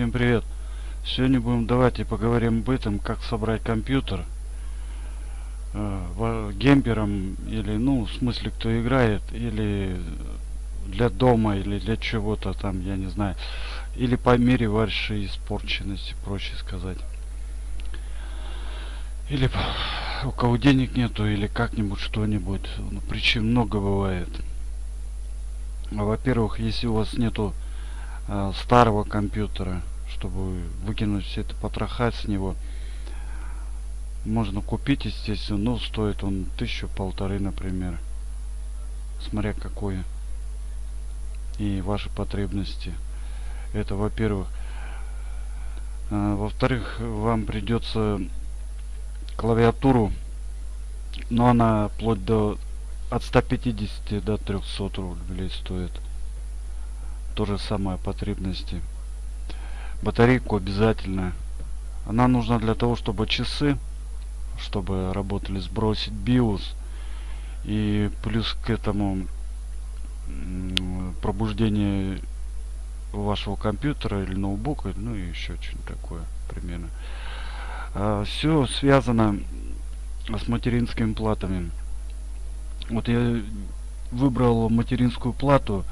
Всем привет! Сегодня будем давайте поговорим об этом, как собрать компьютер э, гемпером или, ну, в смысле, кто играет, или для дома, или для чего-то там, я не знаю, или по мере вашей испорченности, проще сказать. Или у кого денег нету, или как-нибудь что-нибудь. Ну, причин много бывает. Во-первых, если у вас нету э, старого компьютера, чтобы выкинуть все это потроха с него, можно купить, естественно, но стоит он тысячу полторы, например, смотря какой и ваши потребности. Это, во-первых. А, Во-вторых, вам придется клавиатуру, но она вплоть до от 150 до 300 рублей стоит. То же самое потребности. Батарейку обязательно. Она нужна для того, чтобы часы, чтобы работали, сбросить BIOS. И плюс к этому пробуждение вашего компьютера или ноутбука, ну и еще что-нибудь такое примерно. А, все связано с материнскими платами. Вот я выбрал материнскую плату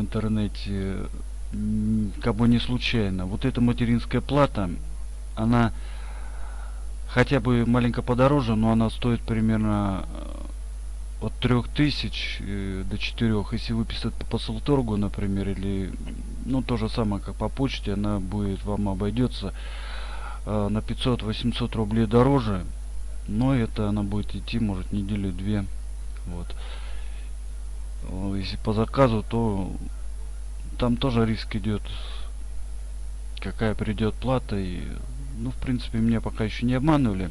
интернете как бы не случайно. Вот эта материнская плата, она хотя бы маленько подороже, но она стоит примерно э, от 3000 э, до 4. Если выписать по посылторгу, например, или ну то же самое, как по почте, она будет вам обойдется э, на 500-800 рублей дороже но это она будет идти может неделю две вот если по заказу то там тоже риск идет какая придет плата и ну в принципе меня пока еще не обманывали.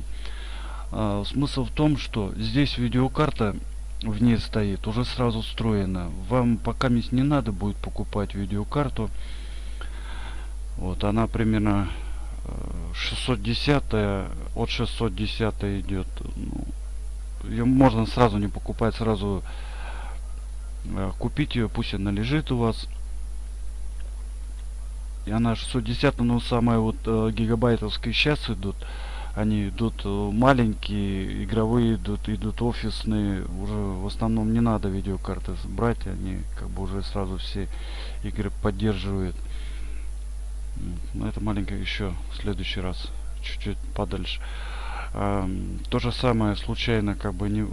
А, смысл в том что здесь видеокарта в ней стоит уже сразу встроена. Вам пока не надо будет покупать видеокарту. Вот она примерно 610 от 610 идет. Ну, ее можно сразу не покупать сразу э, купить ее пусть она лежит у вас. И она 610 ну самые вот э, гигабайтовские сейчас идут. Они идут э, маленькие игровые идут идут офисные. Уже в основном не надо видеокарты брать они как бы уже сразу все игры поддерживают. Но это маленькое еще в следующий раз чуть-чуть подальше. А, то же самое случайно как бы не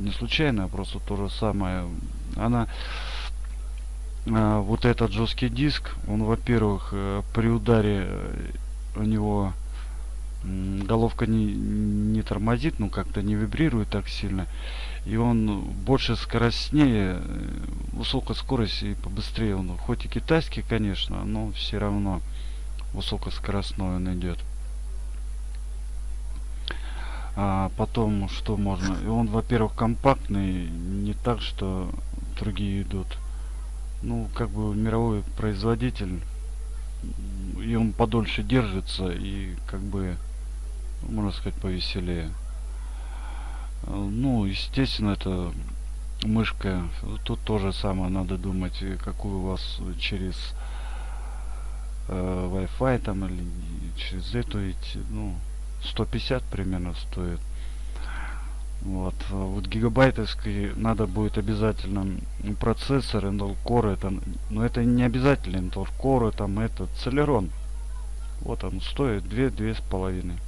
не случайно а просто то же самое. Она а, вот этот жесткий диск он во-первых э, при ударе э, у него головка не, не тормозит ну как-то не вибрирует так сильно и он больше скоростнее э, высокая скорость и побыстрее. Он хоть и китайский конечно но все равно высокоскоростной он идет а потом что можно? И он во-первых компактный не так что другие идут. Ну как бы мировой производитель и он подольше держится и как бы можно сказать повеселее. Ну естественно это мышка. Тут тоже самое надо думать какую у вас через э, Wi-Fi там или через эту идти. Ну 150 примерно стоит. Вот вот гигабайтовский надо будет обязательно процессор Intel Core это но это не обязательно Intel Core там это Celeron. Вот он стоит 2 две с половиной.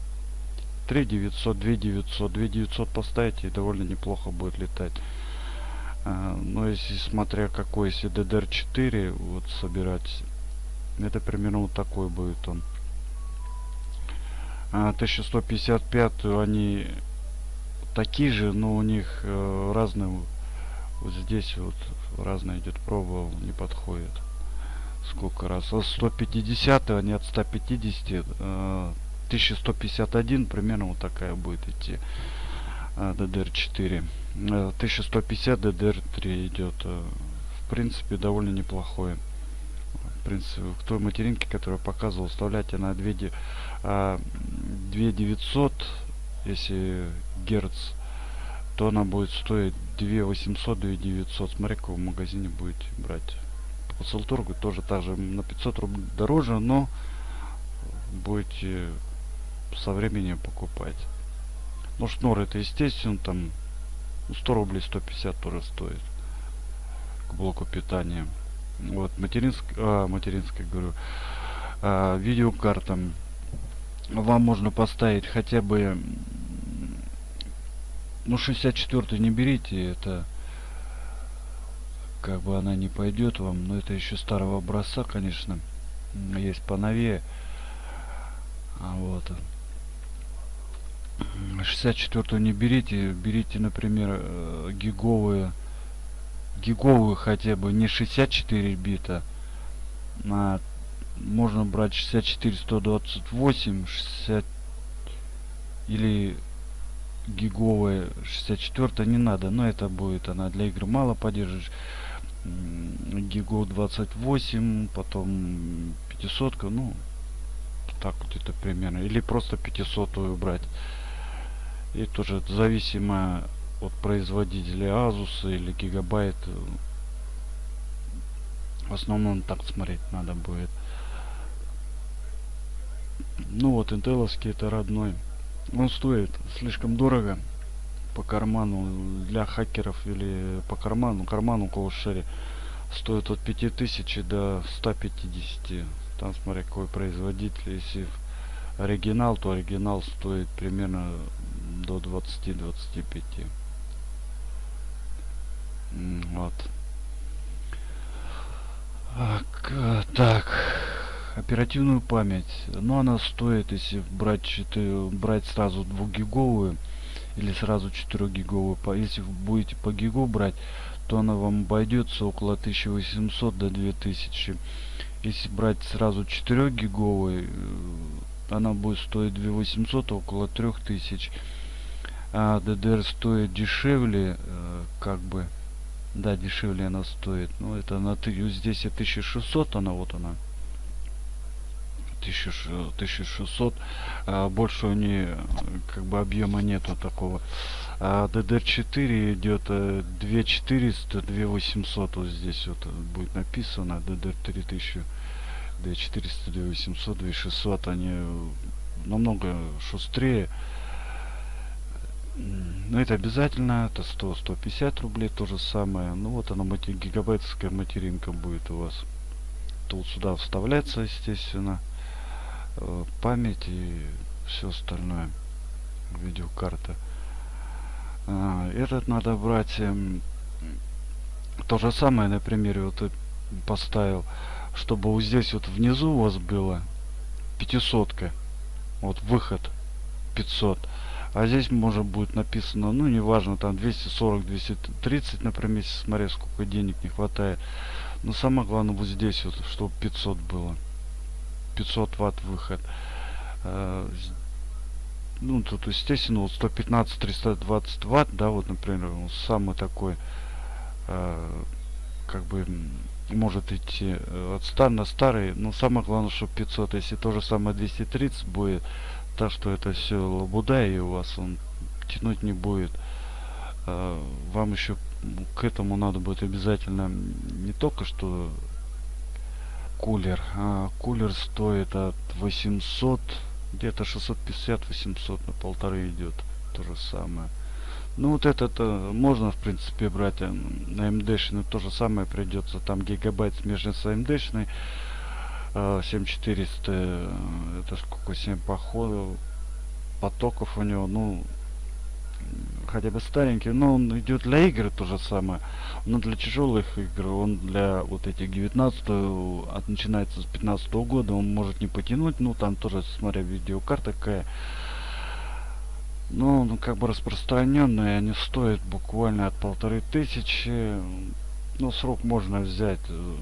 3 900 2 900 2 900 поставить и довольно неплохо будет летать. А, но если смотря какой если DDR4 вот собирать это примерно вот такой будет он 1155 они такие же но у них э, разные вот здесь вот разная идет проба не подходит. Сколько раз? 150 они от 150 э, 1151 примерно вот такая будет идти DDR4 1150 DDR3 идет э, в принципе довольно неплохое в принципе к той материнке которую показывал вставляйте на 2 2900 если герц то она будет стоить 2 800, 2 900. Смотри, какого в магазине будете брать. По Салтургу тоже также на 500 рублей дороже, но будете со временем покупать. Ну, шнур это естественно, там 100 рублей 150 тоже стоит к блоку питания. Вот, материнская, а, материнская, говорю, а, видеокарта. Вам можно поставить хотя бы, ну, 64 не берите, это как бы она не пойдет вам, но это еще старого образца, конечно, есть поновее. А вот. 64 не берите, берите, например, э, гиговые, гиговую хотя бы, не 64 бита, а можно брать 64 128 60 или гиговая 64 не надо но это будет она для игр мало поддерживаешь гигов 28 потом 500 ну так вот это примерно или просто 500 брать. И тоже зависимо от производителя Asus или Gigabyte в основном так смотреть надо будет. Ну вот интеловский это родной. Он стоит слишком дорого по карману для хакеров или по карману карману коушере стоит от 5000 до 150 там смотря какой производитель. Если оригинал то оригинал стоит примерно до 20-25 вот. Так оперативную память. Но она стоит если брать 4 брать сразу 2 гиговую или сразу 4 гиговую если вы будете по гигу брать то она вам обойдется около 1800 до 2000 если брать сразу 4 гиговой э, она будет стоить 2800 около 3000 а DDR стоит дешевле э, как бы да дешевле она стоит. Но это на здесь 1600 она вот она. 1600 а больше у нее как бы объема нету такого. А DDR4 идет 2400 2800 вот здесь вот будет написано DDR 3000 2400 2800 2600 они намного шустрее но это обязательно это 100 150 рублей то же самое. Ну вот она гигабайтская материнка будет у вас тут сюда вставляется естественно. Э, память и все остальное видеокарта. А, этот надо брать эм, то же самое на примере вот поставил чтобы вот здесь вот внизу у вас было 500 -ка. вот выход 500 а здесь может будет написано ну неважно там 240 230 например смотря сколько денег не хватает. Но самое главное вот здесь вот чтобы 500 было. 500 ватт выход. Э, ну тут естественно вот 115 320 ватт да вот например самый такой э, как бы может идти э, от стар на старый. Но самое главное что 500 если то же самое 230 будет так что это все лабуда и у вас он тянуть не будет. Вам еще к этому надо будет обязательно не только что кулер а, кулер стоит от 800 где-то 650 800 на полторы идет то же самое. Ну вот этот можно в принципе брать э, на md то же самое придется там гигабайт смежный с md 7400 э, это сколько 7 походов потоков у него ну хотя бы старенький, но он идет для игр то же самое. Но для тяжелых игр, он для вот этих 19 от начинается с 15 -го года, он может не потянуть, ну там тоже смотря видеокарта какая. Но ну, как бы распространенные, они стоят буквально от полторы тысячи. Ну, срок можно взять, э,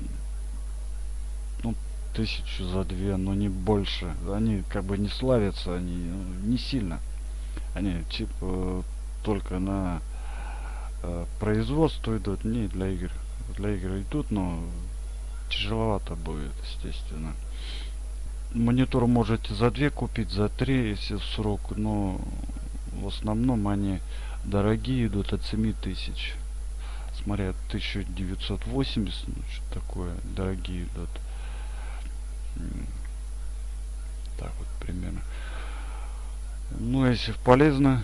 тысячу за две, но не больше. Они как бы не славятся, они ну, не сильно. Они типа только на э, производство идут, не для игр. Для игр идут, но тяжеловато будет, естественно. Монитор можете за две купить, за три, если в срок, но в основном они дорогие идут от 7 тысяч смотря 1980 ну, что такое дорогие идут так вот примерно. Ну если полезно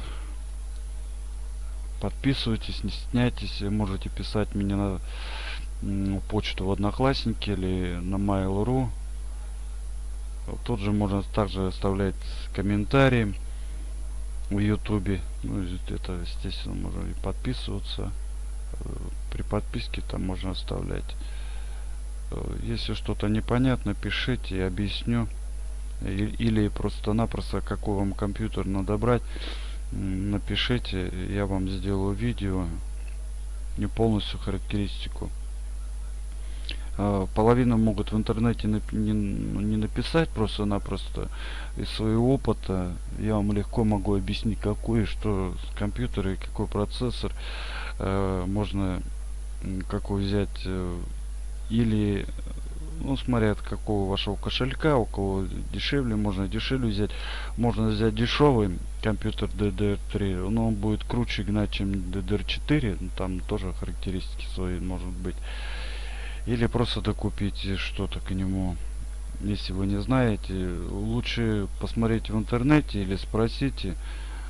подписывайтесь не стесняйтесь можете писать мне на почту в одноклассники или на mail.ru тут же можно также оставлять комментарии в ютубе. Ну это естественно можно и подписываться. Э, при подписке там можно оставлять. Э, если что-то непонятно пишите объясню или просто-напросто какой вам компьютер надо брать напишите я вам сделаю видео не полностью характеристику. А, половина могут в интернете не, не написать просто-напросто из своего опыта. Я вам легко могу объяснить какой что с компьютера и какой процессор э, можно какой взять э, или ну смотря от какого вашего кошелька у кого дешевле можно дешевле взять. Можно взять дешевый компьютер DDR3 но он будет круче гнать чем DDR4 ну, там тоже характеристики свои может быть. Или просто докупить что-то к нему если вы не знаете. Лучше посмотреть в интернете или спросите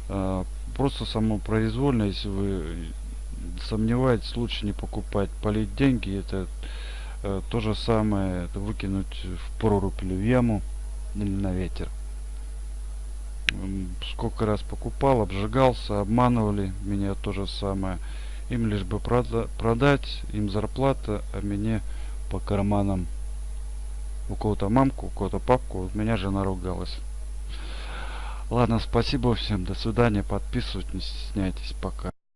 э, просто само произвольно если вы сомневаетесь лучше не покупать полить деньги это то же самое выкинуть в прорубь или в яму или на ветер. Сколько раз покупал обжигался обманывали меня то же самое. Им лишь бы прода продать им зарплата а мне по карманам. У кого-то мамку у кого-то папку у меня жена ругалась. Ладно спасибо всем до свидания подписывайтесь не стесняйтесь пока